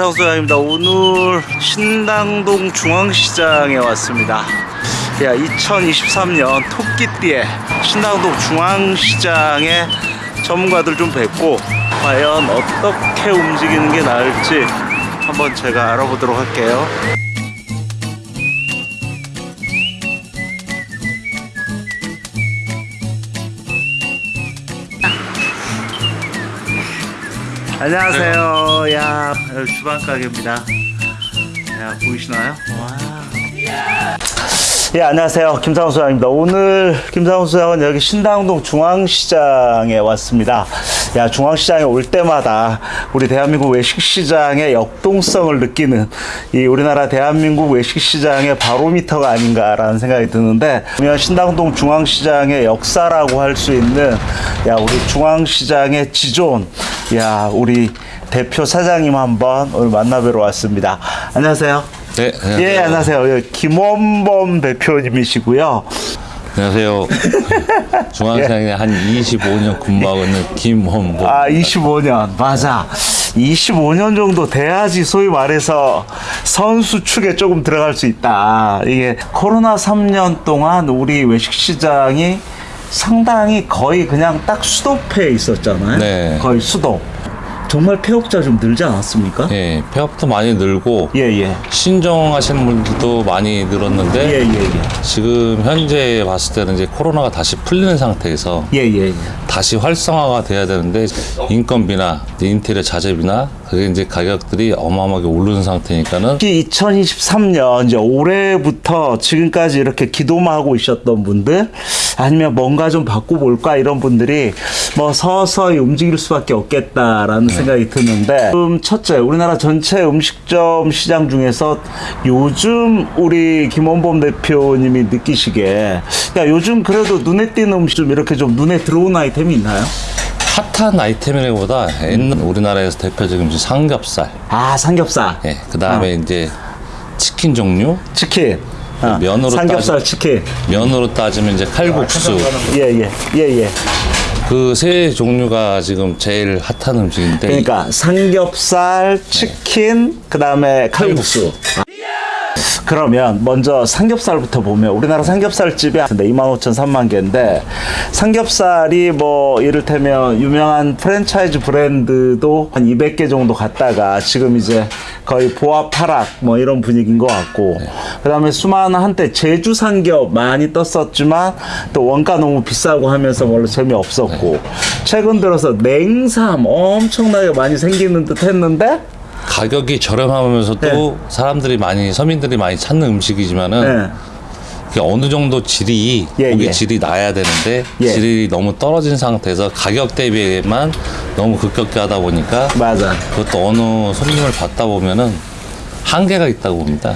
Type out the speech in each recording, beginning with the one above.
김상수 소장입니다. 오늘 신당동 중앙시장에 왔습니다. 야, 2023년 토끼띠에 신당동 중앙시장에 전문가들 좀 뵙고 과연 어떻게 움직이는 게 나을지 한번 제가 알아보도록 할게요. 안녕하세요. 야, 여기 주방 가게입니다. 야, 보이시나요? 와. 예, 안녕하세요. 김상훈 소장입니다. 오늘 김상훈 소장은 여기 신당동 중앙시장에 왔습니다. 야, 중앙시장에 올 때마다 우리 대한민국 외식시장의 역동성을 느끼는 이 우리나라 대한민국 외식시장의 바로미터가 아닌가라는 생각이 드는데, 그러면 신당동 중앙시장의 역사라고 할 수 있는 야, 우리 중앙시장의 지존, 야, 우리 대표 사장님 한번 오늘 만나뵈러 왔습니다. 안녕하세요. 네, 안녕하세요. 예, 안녕하세요. 예, 김원범 대표님이시고요. 안녕하세요. 중앙시장에 한 25년 근무하고 있는 김원보. 아, 25년. 맞아. 25년 정도 돼야지 소위 말해서 선수 축에 조금 들어갈 수 있다. 이게 코로나 3년 동안 우리 외식 시장이 상당히 거의 그냥 딱 수도패에 있었잖아요. 네. 거의 수도. 정말 폐업자 좀 늘지 않았습니까? 예, 폐업도 많이 늘고 예, 예. 신정하시는 분들도 많이 늘었는데 예, 예, 예. 지금 현재 봤을 때는 이제 코로나가 다시 풀리는 상태에서 예, 예, 예. 다시 활성화가 돼야 되는데 인건비나 인테리어 자재비나 그게 이제 가격들이 어마어마하게 오르는 상태니까는 특히 2023년 이제 올해부터 지금까지 이렇게 기도만 하고 있었던 분들 아니면 뭔가 좀 바꿔볼까 이런 분들이 뭐 서서히 움직일 수밖에 없겠다라는 생각이 드는데 지금 첫째 우리나라 전체 음식점 시장 중에서 요즘 우리 김원범 대표님이 느끼시기에 야 요즘 그래도 눈에 띄는 음식 좀 이렇게 좀 눈에 들어오는 아이템이 있나요? 핫한 아이템이라기보다 옛날 우리나라에서 대표적인 삼겹살, 아 삼겹살. 예, 그 다음에 이제 치킨 종류, 치킨. 어, 면으로 삼겹살 따지- 치킨. 면으로 따지면 이제 칼국수, 예예 예예. 그세 종류가 지금 제일 핫한 음식인데 그러니까 삼겹살, 치킨, 그다음에 칼국수. 아. 그러면 먼저 삼겹살부터 보면 우리나라 삼겹살 집이 한 2만 5천 3만 개인데 삼겹살이 뭐 이를테면 유명한 프랜차이즈 브랜드도 한 200개 정도 갔다가 지금 이제 거의 보합 하락 뭐 이런 분위기인 것 같고 그다음에 수많은 한때 제주 삼겹 많이 떴었지만 또 원가 너무 비싸고 하면서 별로 재미없었고 최근 들어서 냉삼 엄청나게 많이 생기는 듯 했는데 가격이 저렴하면서도 네. 사람들이 많이 서민들이 많이 찾는 음식이지만은 네. 그게 어느 정도 질이 예, 고기 예. 질이 나야 되는데 예. 질이 너무 떨어진 상태에서 가격 대비에만 너무 급격히 하다 보니까 맞아. 그것도 어느 손님을 받다 보면은 한계가 있다고 봅니다.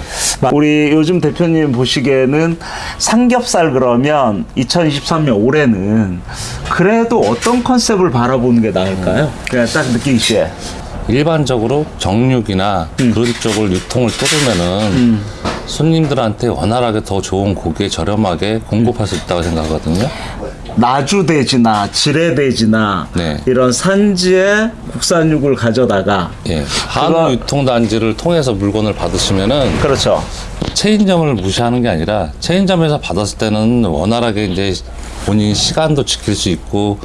우리 요즘 대표님 보시기에는 삼겹살 그러면 2023년 올해는 그래도 어떤 컨셉을 바라보는 게 나을까요? 그냥 딱 느끼시에. 일반적으로 정육이나 음. 그런 쪽을 유통을 뚫으면은 손님들한테 원활하게 더 좋은 고기에 저렴하게 공급할 수 있다고 생각하거든요. 나주돼지나 지뢰돼지나 네. 이런 산지의 국산육을 가져다가 예, 한우 그거- 유통단지를 통해서 물건을 받으시면은 그렇죠. 체인점을 무시하는 게 아니라 체인점에서 받았을 때는 원활하게 이제 본인 시간도 지킬 수 있고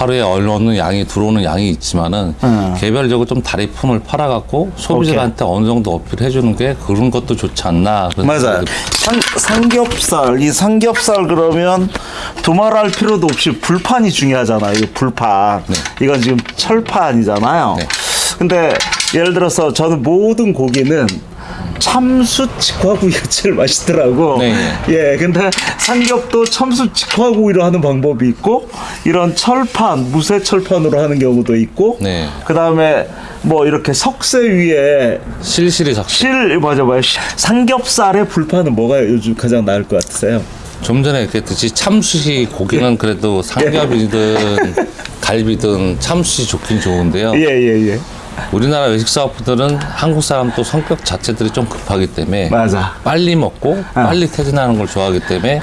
하루에 어느 양이 들어오는 양이 있지만은 음. 개별적으로 좀 다리 품을 팔아갖고 소비자한테 어느 정도 어필해 주는 게 그런 것도 좋지 않나 맞아요. 삼, 삼겹살 이 삼겹살 그러면 두말할 필요도 없이 불판이 중요하잖아요. 이 불판. 이건 지금 철판이잖아요. 네. 근데 예를 들어서 저는 모든 고기는 참수 직화구이가 제일 맛있더라고. 네. 예, 근데 삼겹도 참수 직화구이로 하는 방법이 있고 이런 철판 무쇠 철판으로 하는 경우도 있고. 네. 그 다음에 뭐 이렇게 석쇠 위에 실실이 삭실 맞아 맞아 삼겹살의 불판은 뭐가 요즘 가장 나을 것 같으세요? 좀 전에 얘기했듯이 참수시 고기는 그래도 삼겹이든 갈비든 참수시 좋긴 좋은데요. 예 예 예. 우리나라 외식 사업부들은 한국 사람 또 성격 자체들이 좀 급하기 때문에 맞아. 빨리 먹고 빨리 퇴진하는 걸 좋아하기 때문에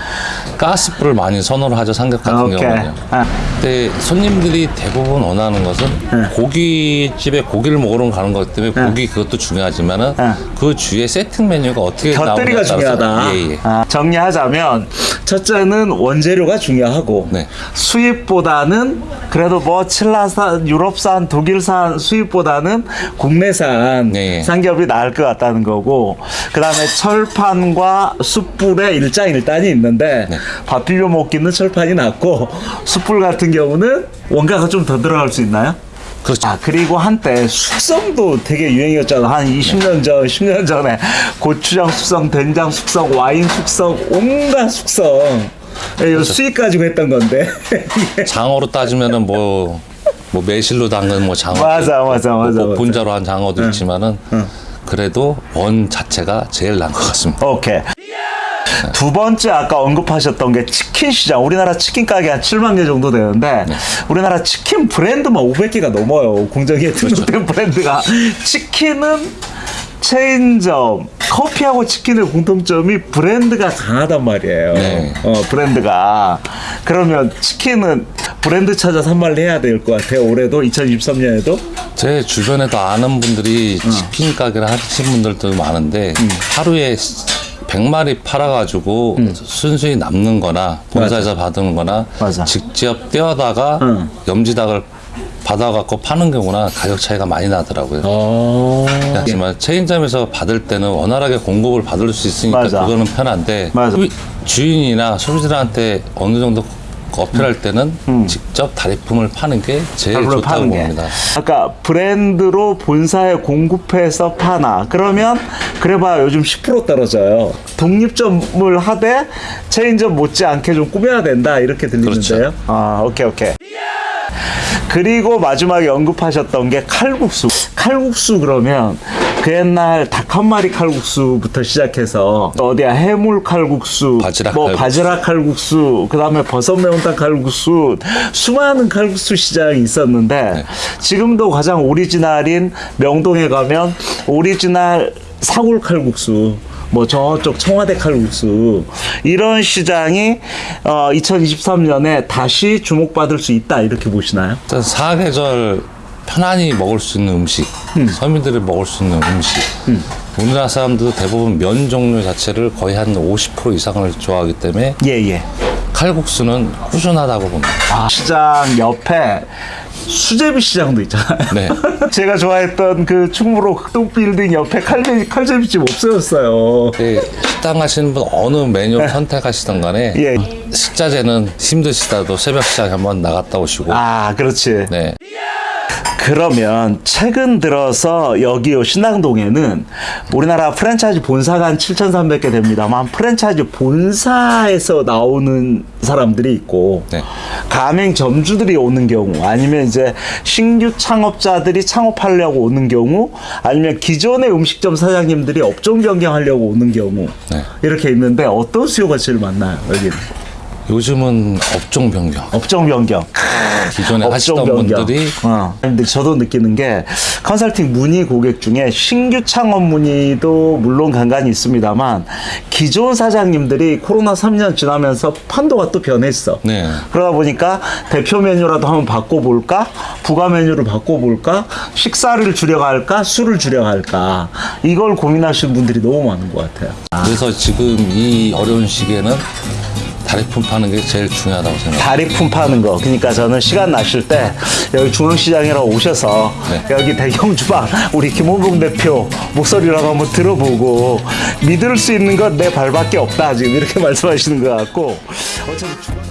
가스불을 많이 선호를 하죠 삼겹 같은 오케이. 경우는요. 아, 근데 손님들이 대부분 원하는 것은 네. 고깃집에 고기를 먹으러 가는 거기 때문에 고기 그것도 중요하지만은 네. 그 주위에 세팅 메뉴가 어떻게 따라서 중요하다. 예, 예. 아, 정리하자면 첫째는 원재료가 중요하고 네. 수입보다는 그래도 뭐 칠라산, 유럽산, 독일산 수입보다는 국내산 네. 삼겹이 나을 것 같다는 거고 그 다음에 철판과 숯불에 일장일단이 있는데 네. 밥 비벼 먹기는 철판이 낫고 숯불 같은 경우는 원가가 좀 더 들어갈 수 있나요? 그렇죠. 아 그리고 한때 숙성도 되게 유행이었잖아 한 20년 전 10년 전에 고추장 숙성 된장 숙성 와인 숙성 온갖 숙성 예, 이거 수익 가지고 했던 건데. 장어로 따지면은 뭐, 뭐 매실로 담근 뭐 장어. 맞아, 맞아, 뭐 맞아, 맞아. 분자로 한 장어도 있지만은 그래도 원 자체가 제일 나은 것 같습니다. 오케이. 두 번째 아까 언급하셨던 게 치킨 시장. 우리나라 치킨 가게 한 7만 개 정도 되는데 우리나라 치킨 브랜드만 500개가 넘어요. 공정위에 등록된 브랜드가. 치킨은 체인점 커피하고 치킨의 공통점이 브랜드가 강하단 말이에요 네. 어 브랜드가 그러면 치킨은 브랜드 찾아 산말을 해야 될 것 같아요 올해도 2023년에도 제 주변에도 아는 분들이 어. 치킨 가게를 하시는 분들도 많은데 음. 하루에 100마리 팔아가지고 순수히 남는 거나 본사에서 받은 거나 맞아. 직접 떼어다가 응. 염지닭을 받아갖고 파는 경우나 가격 차이가 많이 나더라고요. 어... 하지만 체인점에서 받을 때는 원활하게 공급을 받을 수 있으니까 맞아. 그거는 편한데 맞아. 소비- 주인이나 소비자한테 어느 정도 어필할 때는 직접 다리품을 파는 게 제일 좋다고 파는 게. 봅니다. 아까 브랜드로 본사에 공급해서 파나 그러면 그래봐 요즘 10% 떨어져요. 독립점을 하되 체인점 못지않게 좀 꾸며야 된다 이렇게 들리는데요. 그렇죠. 아 오케이 오케이. 그리고 마지막에 언급하셨던 게 칼국수. 칼국수 그러면 그 옛날 닭 한 마리 칼국수부터 시작해서 어디야 해물 칼국수, 바지락 뭐 칼국수. 바지락 칼국수, 그 다음에 버섯 매운탕 칼국수, 수많은 칼국수 시장이 있었는데 지금도 가장 오리지널인 명동에 가면 오리지널 사골 칼국수. 뭐 저쪽 청와대 칼국수 이런 시장이 어 2023년에 다시 주목받을 수 있다 이렇게 보시나요? 일단 사계절 편안히 먹을 수 있는 음식, 서민들이 먹을 수 있는 음식. 우리나라 사람들도 대부분 면 종류 자체를 거의 한 50% 이상을 좋아하기 때문에 예 예. 칼국수는 꾸준하다고 봅니다. 아, 시장 옆에 수제비 시장도 있잖아요. 네. 제가 좋아했던 그 충무로 흑동빌딩 옆에 칼제, 칼제비집 없어졌어요. 예, 식당 가시는 분 어느 메뉴 선택하시던 간에 예. 식자재는 힘드시다도 새벽 시장 한번 나갔다 오시고 아, 그렇지. 네. 그러면 최근 들어서 여기 요 신당동에는 우리나라 프랜차이즈 본사가 한 7,300개 됩니다만 프랜차이즈 본사에서 나오는 사람들이 있고 네. 가맹 점주들이 오는 경우 아니면 이제 신규 창업자들이 창업하려고 오는 경우 아니면 기존의 음식점 사장님들이 업종 변경하려고 오는 경우 네. 이렇게 있는데 어떤 수요가 제일 많나요 여기는 요즘은 업종 변경. 업종 변경 기존에 업종 하시던 변경. 분들이 어. 근데 저도 느끼는 게 컨설팅 문의 고객 중에 신규 창업 문의도 물론 간간히 있습니다만 기존 사장님들이 코로나 3년 지나면서 판도가 또 변했어. 네. 그러다 보니까 대표 메뉴라도 한번 바꿔볼까? 부가 메뉴를 바꿔볼까? 식사를 줄여갈까? 술을 줄여갈까? 이걸 고민하시는 분들이 너무 많은 것 같아요. 그래서 지금 이 어려운 시기에는 다리품 파는 게 제일 중요하다고 생각합니다. 다리품 파는 거. 그러니까 저는 시간 나실 때 여기 중앙시장이라 오셔서 네. 여기 대경주방 우리 김호봉 대표 목소리라도 한번 들어보고 믿을 수 있는 건 내 발밖에 없다 지금 이렇게 말씀하시는 것 같고 중앙-